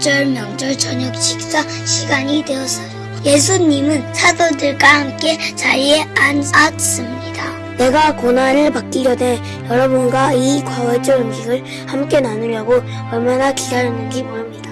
유월절 명절 저녁 식사 시간이 되었어요. 예수님은 사도들과 함께 자리에 앉았습니다. 내가 고난을 받기 전에 여러분과 이 과월절 음식을 함께 나누려고 얼마나 기다렸는지 모릅니다.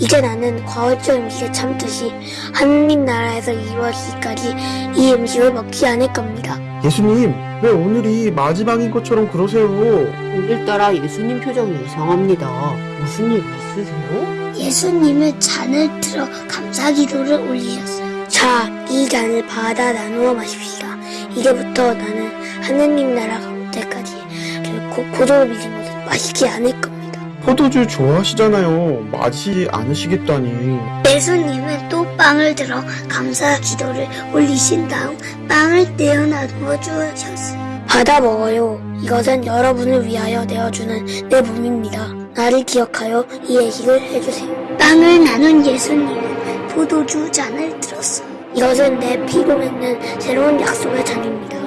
이제 나는 과월절 음식을 참듯이 하느님 나라에서 이루어지기까지 이 음식을 먹지 않을 겁니다. 예수님, 왜 오늘이 마지막인 것처럼 그러세요? 오늘따라 예수님 표정이 이상합니다. 무슨 일 있으세요? 예수님은 잔을 들어 감사 기도를 올리셨어요. 자, 이 잔을 받아 나누어 마십시다. 이제부터 나는 하느님 나라가 올 때까지 결코 고조를 믿지 못해 마시지 않을 겁니다. 포도주 좋아하시잖아요. 마시지 않으시겠다니. 예수님은 또 빵을 들어 감사 기도를 올리신 다음 빵을 떼어 나누어 주셨어요. 받아 먹어요. 이것은 여러분을 위하여 내어주는 내 몸입니다. 나를 기억하여 이 예식을 해주세요. 빵을 나눈 예수님은 포도주 잔을 들었어요. 이것은 내 피로 맺는 새로운 약속의 잔입니다.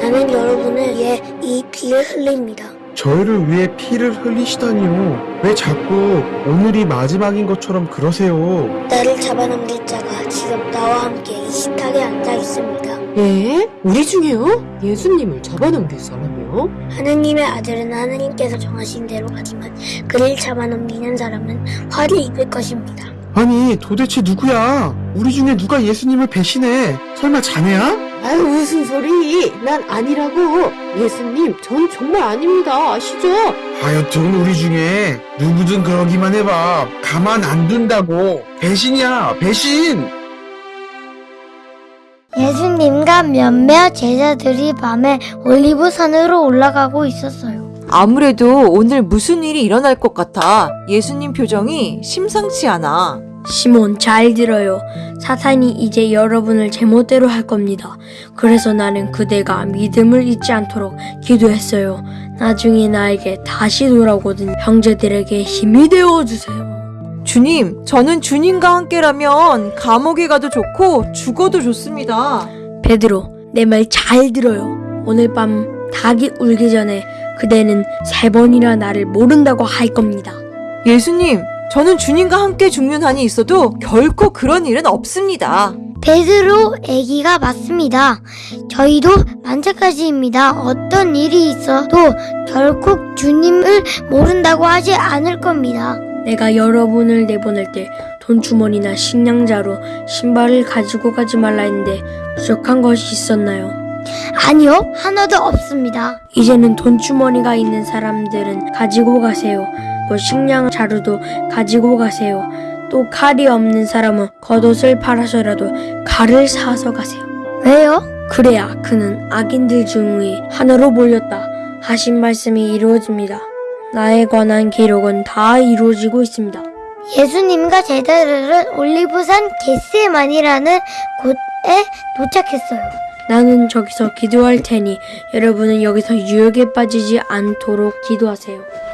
나는 여러분을 위해 이 피를 흘립니다. 저희를 위해 피를 흘리시다니요. 왜 자꾸 오늘이 마지막인 것처럼 그러세요? 나를 잡아넘길 자가 지금 나와 함께 이 식탁에 앉아 있습니다. 예? 우리 중에요? 예수님을 잡아넘길 사람이요? 하느님의 아들은 하느님께서 정하신 대로 가지만 그를 잡아넘기는 사람은 화를 입을 것입니다. 아니, 도대체 누구야? 우리 중에 누가 예수님을 배신해? 설마 자네야? 아유 무슨 소리? 난 아니라고. 예수님, 전 정말 아닙니다. 아시죠? 하여튼 우리 중에 누구든 그러기만 해봐. 가만 안 둔다고. 배신이야, 배신! 예수님과 몇몇 제자들이 밤에 올리브산으로 올라가고 있었어요. 아무래도 오늘 무슨 일이 일어날 것 같아. 예수님 표정이 심상치 않아. 시몬 잘 들어요. 사탄이 이제 여러분을 제멋대로 할 겁니다. 그래서 나는 그대가 믿음을 잊지 않도록 기도했어요. 나중에 나에게 다시 돌아오거든 형제들에게 힘이 되어 주세요. 주님, 저는 주님과 함께라면 감옥에 가도 좋고 죽어도 좋습니다. 베드로, 내 말 잘 들어요. 오늘 밤 닭이 울기 전에 그대는 세 번이나 나를 모른다고 할 겁니다. 예수님, 저는 주님과 함께 죽는 한이 있어도 결코 그런 일은 없습니다. 베드로 애기가 맞습니다. 저희도 만찬가지입니다. 어떤 일이 있어도 결코 주님을 모른다고 하지 않을 겁니다. 내가 여러분을 내보낼 때 돈주머니나 식량자로 신발을 가지고 가지 말라 했는데 부족한 것이 있었나요? 아니요, 하나도 없습니다. 이제는 돈주머니가 있는 사람들은 가지고 가세요. 또 식량 자루도 가지고 가세요. 또 칼이 없는 사람은 겉옷을 팔아서라도 칼을 사서 가세요. 왜요? 그래야 그는 악인들 중에 하나로 몰렸다 하신 말씀이 이루어집니다. 나에 관한 기록은 다 이루어지고 있습니다. 예수님과 제자들은 올리브산 겟세만이라는 곳에 도착했어요. 나는 저기서 기도할 테니 여러분은 여기서 유혹에 빠지지 않도록 기도하세요.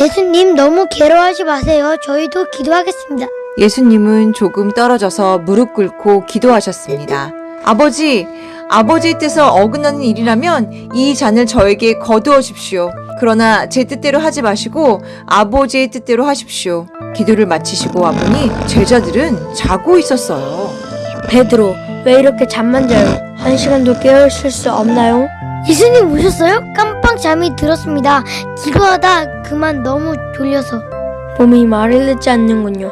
예수님 너무 괴로워하지 마세요. 저희도 기도하겠습니다. 예수님은 조금 떨어져서 무릎 꿇고 기도하셨습니다. 아버지, 아버지의 뜻을 어긋나는 일이라면 이 잔을 저에게 거두어 십시오. 그러나 제 뜻대로 하지 마시고 아버지의 뜻대로 하십시오. 기도를 마치시고 와보니 제자들은 자고 있었어요. 베드로, 왜 이렇게 잠만 자요? 한 시간도 깨어있을 수 없나요? 예수님 오셨어요? 깜빡 잠이 들었습니다. 기도하다 그만 너무 졸려서. 몸이 말을 듣지 않는군요.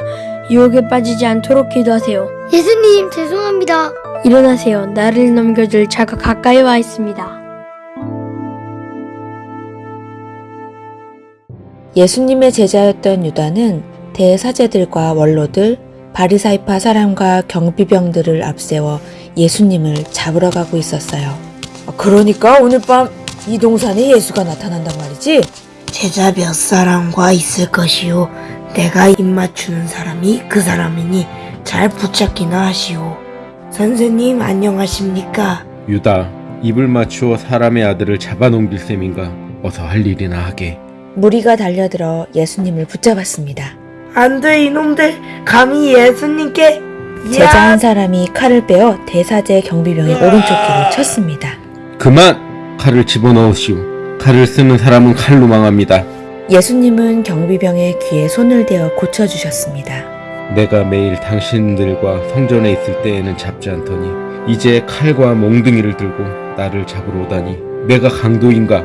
유혹에 빠지지 않도록 기도하세요. 예수님 죄송합니다. 일어나세요. 나를 넘겨줄 자가 가까이 와 있습니다. 예수님의 제자였던 유다는 대사제들과 원로들, 바리사이파 사람과 경비병들을 앞세워 예수님을 잡으러 가고 있었어요. 그러니까 오늘 밤 이 동산에 예수가 나타난단 말이지? 제자 몇 사람과 있을 것이요. 내가 입 맞추는 사람이 그 사람이니 잘 붙잡기나 하시오. 선생님 안녕하십니까? 유다, 입을 맞추어 사람의 아들을 잡아넘길 셈인가? 어서 할 일이나 하게. 무리가 달려들어 예수님을 붙잡았습니다. 안 돼 이놈들 감히 예수님께 제자 한 사람이 칼을 빼어 대사제 경비병의 오른쪽 귀를 쳤습니다. 그만! 칼을 집어넣으시오. 칼을 쓰는 사람은 칼로 망합니다. 예수님은 경비병의 귀에 손을 대어 고쳐주셨습니다. 내가 매일 당신들과 성전에 있을 때에는 잡지 않더니 이제 칼과 몽둥이를 들고 나를 잡으러 오다니 내가 강도인가?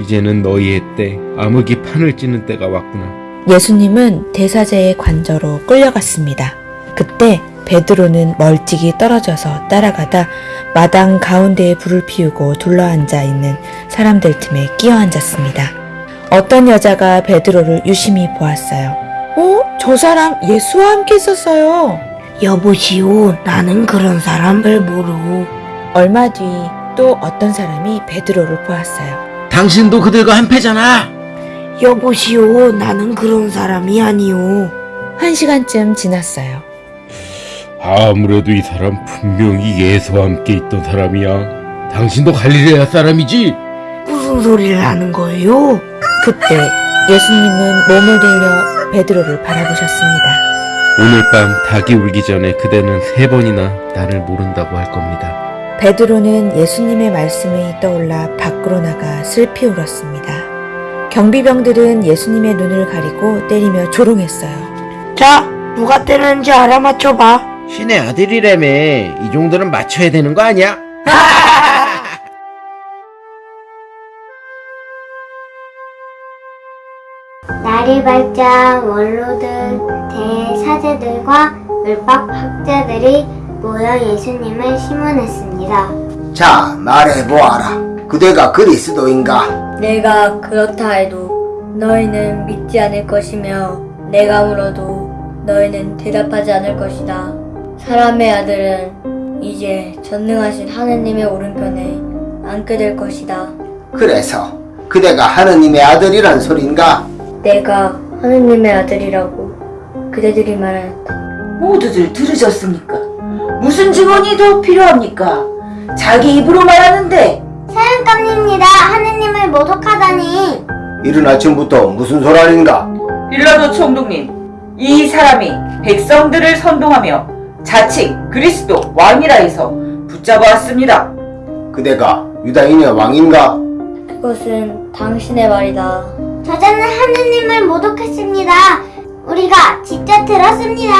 이제는 너희의 때 암흑이 판을 찌는 때가 왔구나. 예수님은 대사제의 관저로 끌려갔습니다. 그때 베드로는 멀찍이 떨어져서 따라가다 마당 가운데에 불을 피우고 둘러앉아 있는 사람들 틈에 끼어 앉았습니다. 어떤 여자가 베드로를 유심히 보았어요. 어? 저 사람 예수와 함께 있었어요. 여보시오, 나는 그런 사람을 모르고. 얼마 뒤 또 어떤 사람이 베드로를 보았어요. 당신도 그들과 한패잖아. 여보시오, 나는 그런 사람이 아니오. 한 시간쯤 지났어요. 아무래도 이 사람 분명히 예수와 함께 있던 사람이야. 당신도 갈릴레아 사람이지? 무슨 소리를 하는 거예요? 그때 예수님은 몸을 들려 베드로를 바라보셨습니다. 오늘 밤 닭이 울기 전에 그대는 세 번이나 나를 모른다고 할 겁니다. 베드로는 예수님의 말씀이 떠올라 밖으로 나가 슬피 울었습니다. 경비병들은 예수님의 눈을 가리고 때리며 조롱했어요. 자, 누가 때렸는지 알아맞혀봐. 신의 아들이라며 이 정도는 맞춰야 되는 거 아니야? 날이 밝자 원로들, 대사제들과 율법 학자들이 모여 예수님을 심문했습니다. 자, 말해보아라. 그대가 그리스도인가? 내가 그렇다 해도 너희는 믿지 않을 것이며 내가 물어도 너희는 대답하지 않을 것이다. 사람의 아들은 이제 전능하신 하느님의 오른편에 앉게 될 것이다. 그래서 그대가 하느님의 아들이란 소린가? 내가 하느님의 아들이라고 그대들이 말한다. 모두들 들으셨습니까? 무슨 증언이 더 필요합니까? 자기 입으로 말하는데 사형감입니다. 하느님을 모독하다니. 이른 아침부터 무슨 소란인가? 빌라도 총독님, 이 사람이 백성들을 선동하며 자칭 그리스도 왕이라 해서 붙잡아 왔습니다. 그대가 유다인의 왕인가? 그것은 당신의 말이다. 저자는 하느님을 모독했습니다. 우리가 직접 들었습니다.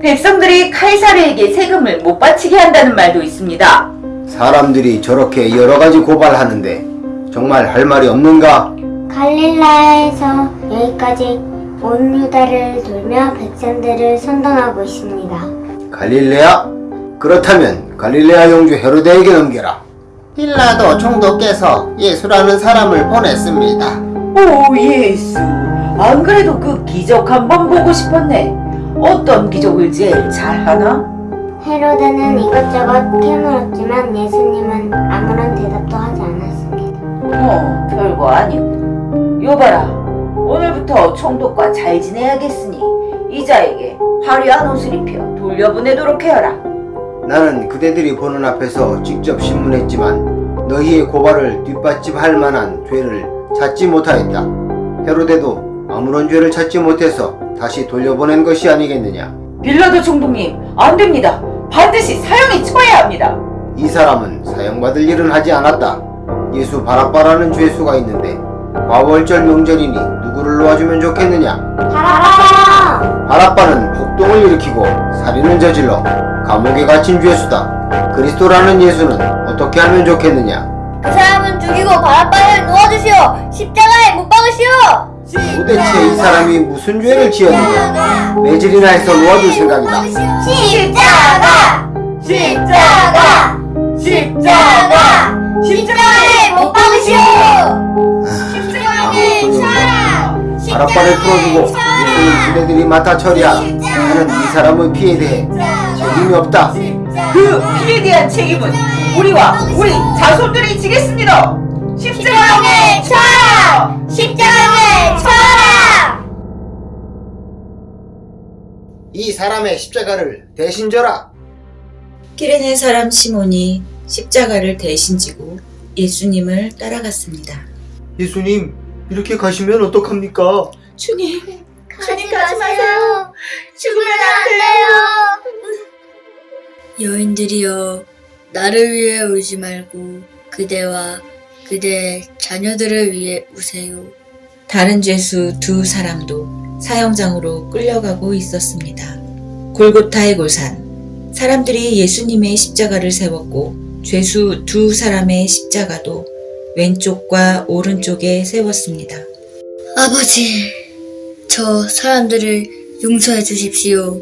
백성들이 카이사르에게 세금을 못 바치게 한다는 말도 있습니다. 사람들이 저렇게 여러 가지 고발하는데 정말 할 말이 없는가? 갈릴라에서 여기까지 온 유다를 돌며 백성들을 선동하고 있습니다. 갈릴레아? 그렇다면 갈릴레아 영주 헤로데에게 넘겨라. 빌라도 총독께서 예수라는 사람을 보냈습니다. 오 예수, 안 그래도 그 기적 한번 보고 싶었네. 어떤 기적을 제일 잘하나? 헤로데는 이것저것 캐물었지만 예수님은 아무런 대답도 하지 않았습니다. 어, 별거 아니고. 여봐라, 오늘부터 총독과 잘 지내야겠으니 이자에게 화려한 옷을 입혀 돌려보내도록 해라. 나는 그대들이 보는 앞에서 직접 신문했지만 너희의 고발을 뒷받침할 만한 죄를 찾지 못하였다. 헤로데도 아무런 죄를 찾지 못해서 다시 돌려보낸 것이 아니겠느냐. 빌라도 총독님, 안 됩니다. 반드시 사형에 처해야 합니다. 이 사람은 사형받을 일은 하지 않았다. 예수 바라바라는 죄수가 있는데 과월절 명절이니 누구를 놓아주면 좋겠느냐? 바라바라! 바라바는 폭동을 일으키고 살인을 저질러 감옥에 갇힌 죄수다. 그리스도라는 예수는 어떻게 하면 좋겠느냐? 그 사람은 죽이고 바람바를 놓아주시오. 십자가에 못 박으시오. 도대체 이 사람이 무슨 죄를 지었느냐? 매질이나 해서 놓아줄 생각이다. 십자가! 십자가! 십자가! 십자가에 못 박으시오! 십자가에 쳐라! 바라바를 풀어주고 예수는 그대들이 맡아 처리하라. 나는 이 사람의 피에 대해 책임이 없다. 그 피에 대한 책임은 우리와 우리 자손들이 지겠습니다. 십자가에 쳐라! 십자가에 쳐라! 이 사람의 십자가를 대신 져라. 키레네 사람 시몬이 십자가를 대신 지고 예수님을 따라갔습니다. 예수님, 이렇게 가시면 어떡합니까? 주님, 가지 마세요! 죽으면 안 돼요! 여인들이여 나를 위해 울지 말고 그대와 그대 자녀들을 위해 우세요. 다른 죄수 두 사람도 사형장으로 끌려가고 있었습니다. 골고타의 골산. 사람들이 예수님의 십자가를 세웠고 죄수 두 사람의 십자가도 왼쪽과 오른쪽에 세웠습니다. 아버지, 저 사람들을 용서해 주십시오.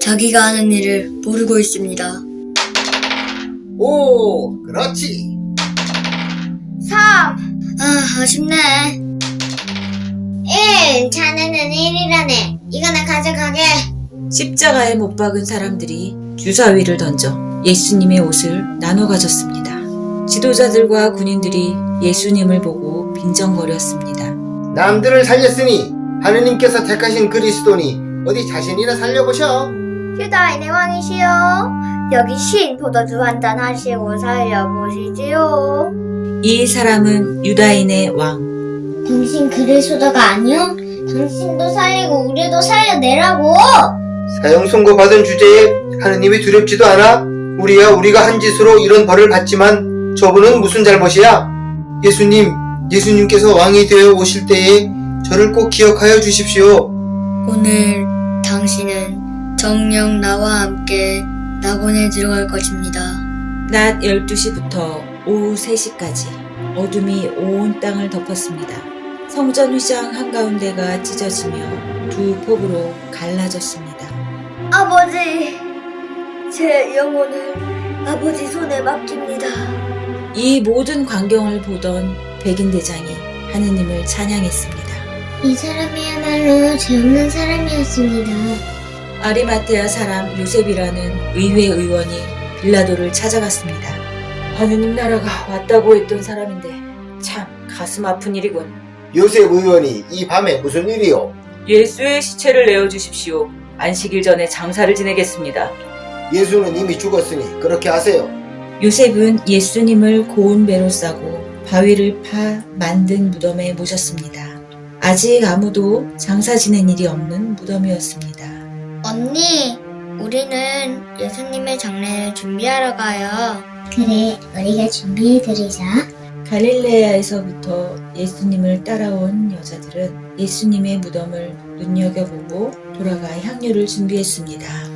자기가 하는 일을 모르고 있습니다. 오, 그렇지. 3. 아, 아쉽네. 1. 자네는 1이라네. 이거나 가져가게. 십자가에 못 박은 사람들이 주사위를 던져 예수님의 옷을 나눠 가졌습니다. 지도자들과 군인들이 예수님을 보고 빈정거렸습니다. 남들을 살렸으니 하느님께서 택하신 그리스도니 어디 자신이나 살려보셔. 유다인의 왕이시여. 여기 신 포도주 한잔 하시고 살려보시지요. 이 사람은 유다인의 왕. 당신 그리스도가 아니요? 당신도 살리고 우리도 살려내라고. 사형 선고 받은 주제에 하느님이 두렵지도 않아? 우리야 우리가 한 짓으로 이런 벌을 받지만 저분은 무슨 잘못이야? 예수님, 예수님께서 왕이 되어 오실 때에 저를 꼭 기억하여 주십시오. 오늘 당신은 정령 나와 함께 낙원에 들어갈 것입니다. 낮 12시부터 오후 3시까지 어둠이 온 땅을 덮었습니다. 성전 휘장 한가운데가 찢어지며 두 폭으로 갈라졌습니다. 아버지, 제 영혼을 아버지 손에 맡깁니다. 이 모든 광경을 보던 백인 대장이 하느님을 찬양했습니다. 이 사람이야말로 죄 없는 사람이었습니다. 아리마테아 사람 요셉이라는 의회 의원이 빌라도를 찾아갔습니다. 하느님 나라가 왔다고 했던 사람인데 참 가슴 아픈 일이군. 요셉 의원이 이 밤에 무슨 일이요? 예수의 시체를 내어주십시오. 안식일 전에 장사를 지내겠습니다. 예수는 이미 죽었으니 그렇게 하세요. 요셉은 예수님을 고운 배로 싸고 바위를 파 만든 무덤에 모셨습니다. 아직 아무도 장사 지낸 일이 없는 무덤이었습니다. 언니, 우리는 예수님의 장례를 준비하러 가요. 그래, 우리가 준비해드리자. 갈릴레아에서부터 예수님을 따라온 여자들은 예수님의 무덤을 눈여겨보고 돌아가 향유를 준비했습니다.